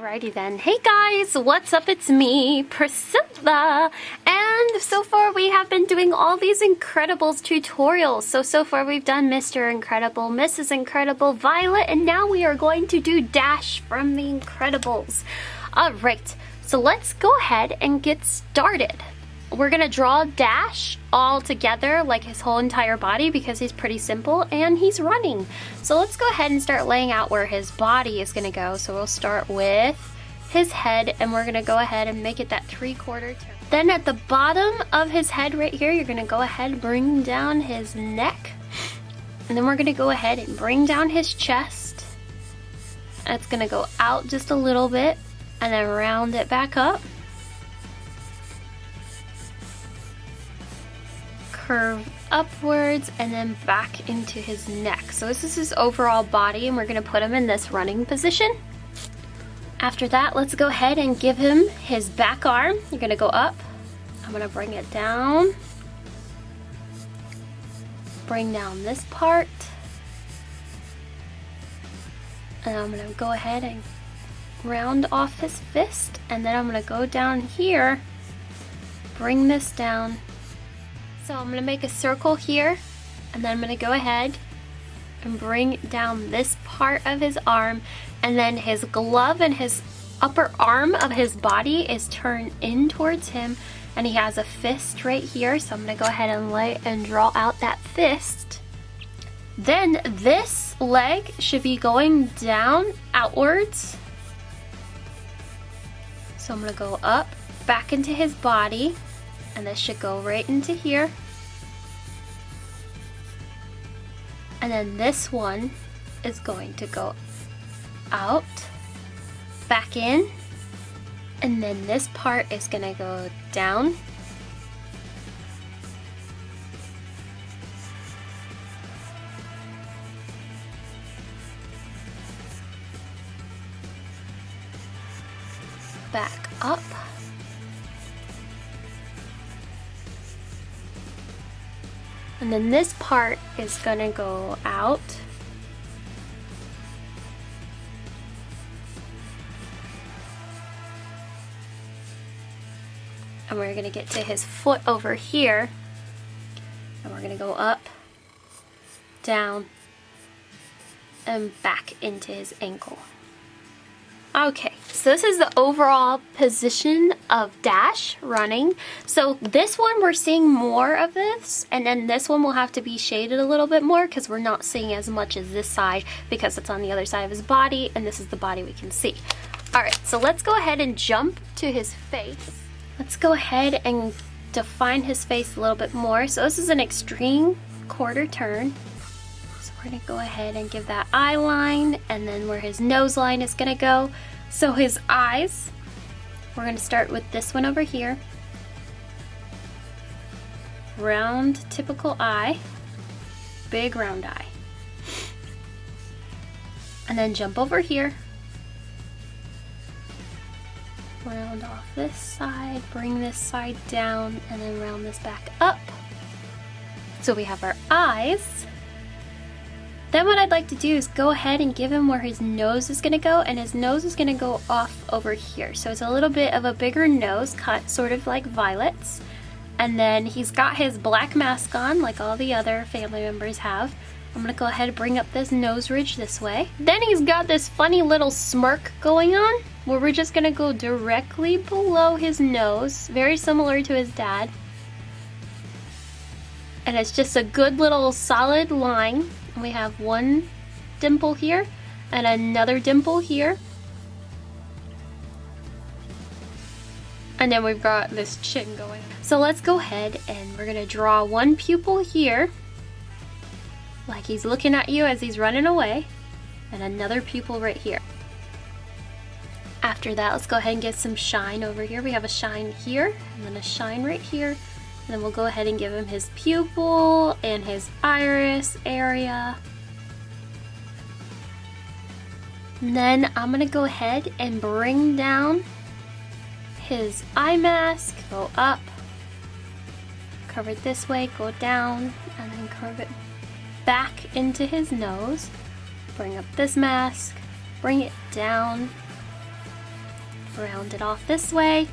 Alrighty then. Hey guys, what's up? It's me, Priscilla. And so far we have been doing all these Incredibles tutorials. So, so far we've done Mr. Incredible, Mrs. Incredible, Violet, and now we are going to do Dash from the Incredibles. Alright, so let's go ahead and get started we're gonna draw Dash all together, like his whole entire body, because he's pretty simple and he's running. So let's go ahead and start laying out where his body is gonna go. So we'll start with his head and we're gonna go ahead and make it that three quarter turn. Then at the bottom of his head right here, you're gonna go ahead and bring down his neck. And then we're gonna go ahead and bring down his chest. That's gonna go out just a little bit and then round it back up. Curve upwards and then back into his neck. So this is his overall body and we're gonna put him in this running position. After that, let's go ahead and give him his back arm. You're gonna go up. I'm gonna bring it down. Bring down this part. And I'm gonna go ahead and round off his fist. And then I'm gonna go down here, bring this down, so I'm going to make a circle here and then I'm going to go ahead and bring down this part of his arm and then his glove and his upper arm of his body is turned in towards him and he has a fist right here so I'm to go ahead and lay and draw out that fist. Then this leg should be going down outwards. So I'm to go up back into his body and this should go right into here. And then this one is going to go out, back in, and then this part is gonna go down, back up, And then this part is gonna go out. And we're gonna get to his foot over here. And we're gonna go up, down, and back into his ankle. Okay, so this is the overall position of Dash running. So this one we're seeing more of this, and then this one will have to be shaded a little bit more because we're not seeing as much as this side because it's on the other side of his body, and this is the body we can see. Alright, so let's go ahead and jump to his face. Let's go ahead and define his face a little bit more. So this is an extreme quarter turn. We're gonna go ahead and give that eye line and then where his nose line is gonna go. So his eyes, we're gonna start with this one over here. Round, typical eye, big round eye. And then jump over here. Round off this side, bring this side down, and then round this back up. So we have our eyes. Then what I'd like to do is go ahead and give him where his nose is going to go and his nose is going to go off over here. So it's a little bit of a bigger nose cut sort of like Violet's. And then he's got his black mask on like all the other family members have. I'm gonna go ahead and bring up this nose ridge this way. Then he's got this funny little smirk going on where we're just gonna go directly below his nose, very similar to his dad. And it's just a good little solid line we have one dimple here and another dimple here. And then we've got this chin going. So let's go ahead and we're gonna draw one pupil here, like he's looking at you as he's running away, and another pupil right here. After that, let's go ahead and get some shine over here. We have a shine here, and then a shine right here, then we'll go ahead and give him his pupil and his iris area. And then I'm gonna go ahead and bring down his eye mask, go up, curve it this way, go down, and then curve it back into his nose. Bring up this mask, bring it down, round it off this way,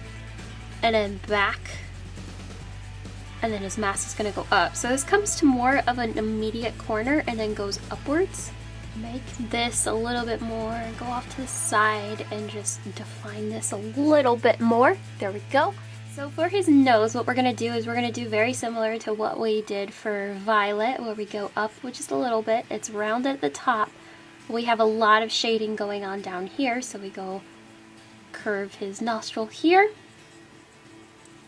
and then back. And then his mask is gonna go up. So this comes to more of an immediate corner and then goes upwards. Make this a little bit more, go off to the side and just define this a little bit more. There we go. So for his nose, what we're gonna do is we're gonna do very similar to what we did for Violet, where we go up just a little bit. It's round at the top. We have a lot of shading going on down here, so we go curve his nostril here,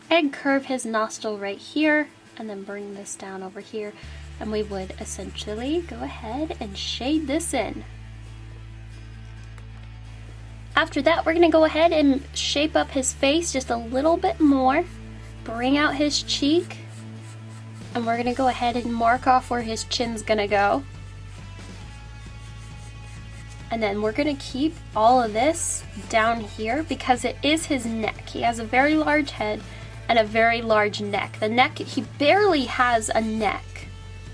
and curve his nostril right here, and then bring this down over here. And we would essentially go ahead and shade this in. After that, we're gonna go ahead and shape up his face just a little bit more, bring out his cheek, and we're gonna go ahead and mark off where his chin's gonna go. And then we're gonna keep all of this down here because it is his neck. He has a very large head and a very large neck. The neck, he barely has a neck.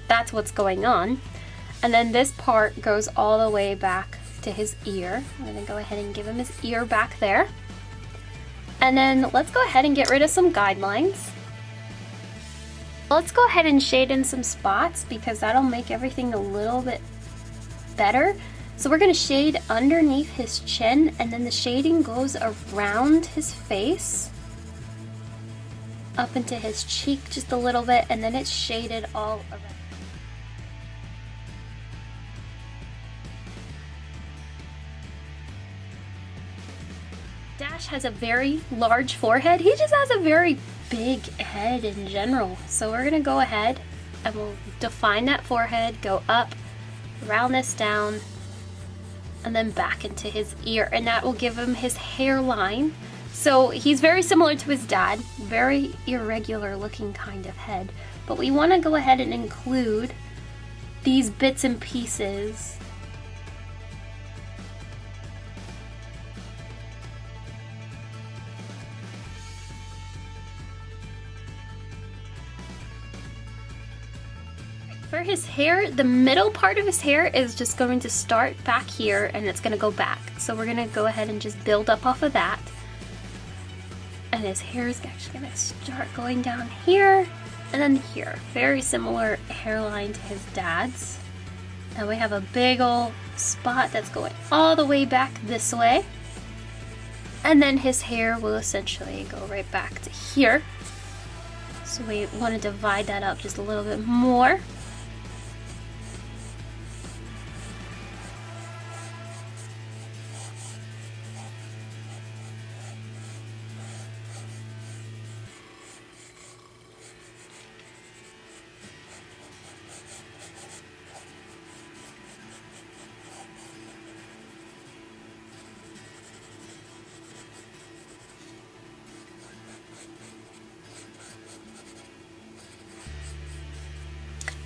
That's what's going on. And then this part goes all the way back to his ear. I'm gonna go ahead and give him his ear back there. And then let's go ahead and get rid of some guidelines. Let's go ahead and shade in some spots because that'll make everything a little bit better. So we're gonna shade underneath his chin and then the shading goes around his face up into his cheek just a little bit and then it's shaded all around. Dash has a very large forehead. He just has a very big head in general. So we're gonna go ahead and we'll define that forehead, go up, round this down, and then back into his ear. And that will give him his hairline. So he's very similar to his dad, very irregular looking kind of head. But we wanna go ahead and include these bits and pieces For his hair, the middle part of his hair is just going to start back here and it's going to go back. So we're going to go ahead and just build up off of that. And his hair is actually to start going down here and then here. Very similar hairline to his dad's. And we have a big old spot that's going all the way back this way. And then his hair will essentially go right back to here. So we want to divide that up just a little bit more.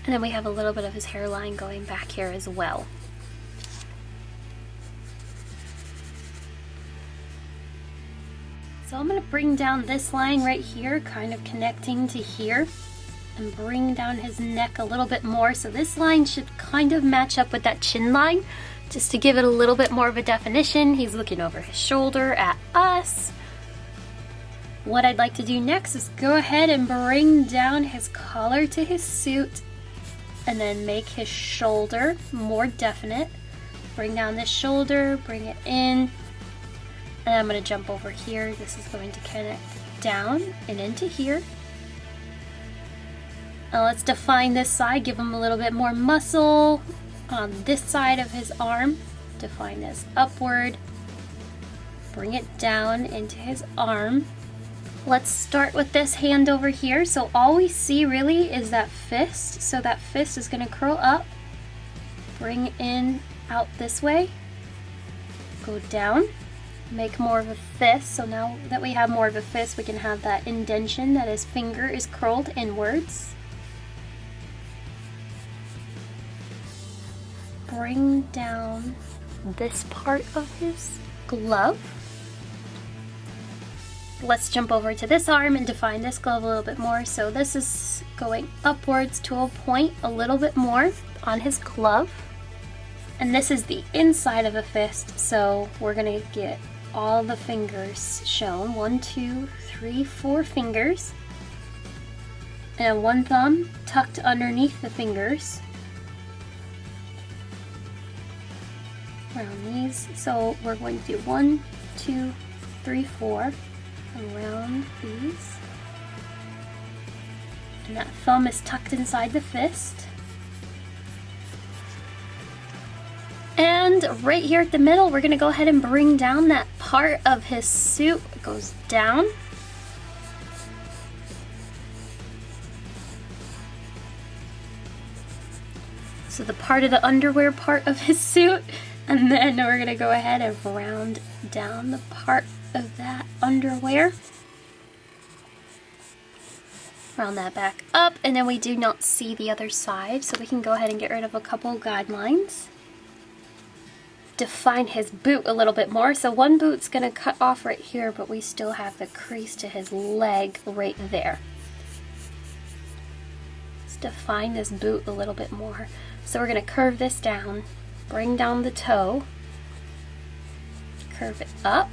And then we have a little bit of his hairline going back here as well. So I'm going to bring down this line right here, kind of connecting to here, and bring down his neck a little bit more. So this line should kind of match up with that chin line, just to give it a little bit more of a definition. He's looking over his shoulder at us. What I'd like to do next is go ahead and bring down his collar to his suit and then make his shoulder more definite. Bring down this shoulder, bring it in, and I'm going to jump over here. This is going to connect down and into here. Now let's define this side, give him a little bit more muscle on this side of his arm. Define this upward, bring it down into his arm. Let's start with this hand over here. So all we see really is that fist. So that fist is gonna curl up, bring in out this way, go down, make more of a fist. So now that we have more of a fist, we can have that indention that his finger is curled inwards. Bring down this part of his glove let's jump over to this arm and define this glove a little bit more. So this is going upwards to a point a little bit more on his glove. And this is the inside of a fist, so we're gonna get all the fingers shown. One, two, three, four fingers. And one thumb tucked underneath the fingers. Around these. So we're going to do one, two, three, four. Around these. And that thumb is tucked inside the fist. And right here at the middle, we're gonna go ahead and bring down that part of his suit. It goes down. So the part of the underwear part of his suit. And then we're gonna go ahead and round down the part of that underwear. Round that back up, and then we do not see the other side, so we can go ahead and get rid of a couple guidelines define his boot a little bit more. So one boot's gonna cut off right here, but we still have the crease to his leg right there. Let's define this boot a little bit more. So we're gonna curve this down, bring down the toe, curve it up,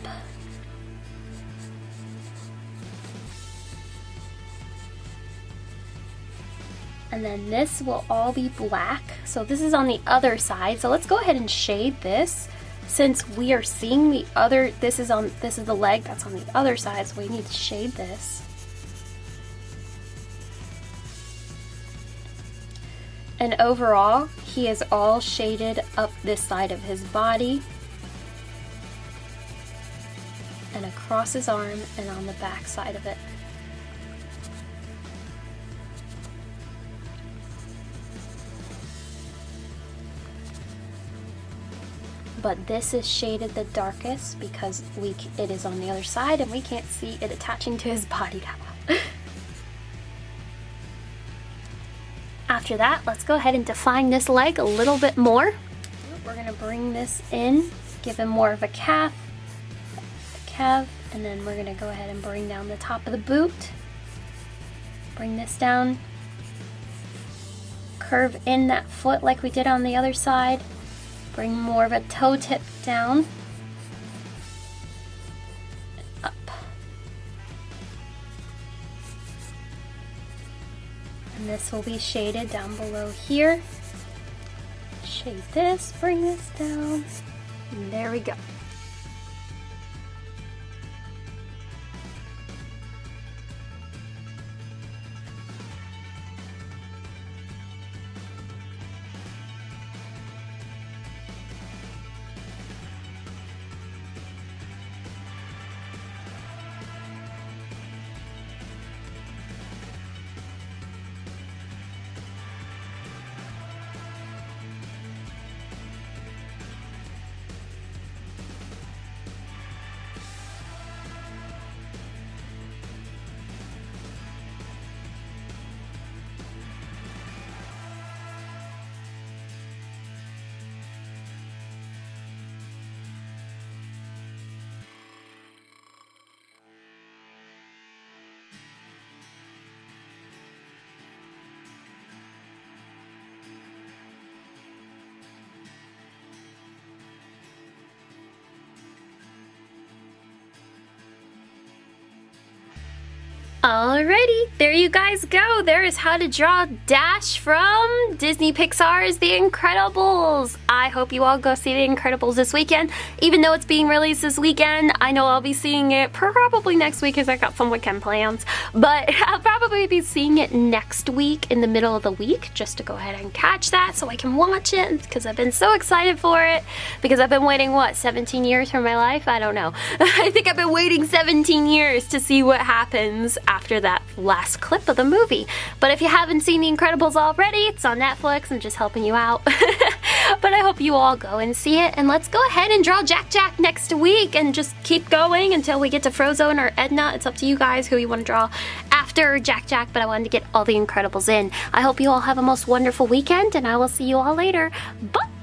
and then this will all be black. So this is on the other side. So let's go ahead and shade this since we are seeing the other, this is on, this is the leg that's on the other side. So we need to shade this. And overall, he is all shaded up this side of his body and across his arm and on the back side of it. but this is shaded the darkest because we it is on the other side and we can't see it attaching to his body that After that, let's go ahead and define this leg a little bit more. We're gonna bring this in, give him more of a calf, a calf, and then we're gonna go ahead and bring down the top of the boot. Bring this down, curve in that foot like we did on the other side, Bring more of a toe tip down. And this will be shaded down below here. Shade this, bring this down. And there we go. Alrighty, there you guys go. There is how to draw Dash from Disney Pixar's The Incredibles. I hope you all go see The Incredibles this weekend. Even though it's being released this weekend, I know I'll be seeing it probably next week because I got some weekend plans. But I'll probably be seeing it next week in the middle of the week just to go ahead and catch that so I can watch it because I've been so excited for it because I've been waiting, what, 17 years for my life? I don't know. I think I've been waiting 17 years to see what happens after that last clip of the movie. But if you haven't seen The Incredibles already, it's on Netflix. I'm just helping you out. but I hope you all go and see it. And let's go ahead and draw Jack Jack next week and just keep going until we get to Frozone or Edna. It's up to you guys who you want to draw after Jack Jack, but I wanted to get all The Incredibles in. I hope you all have a most wonderful weekend, and I will see you all later. Bye!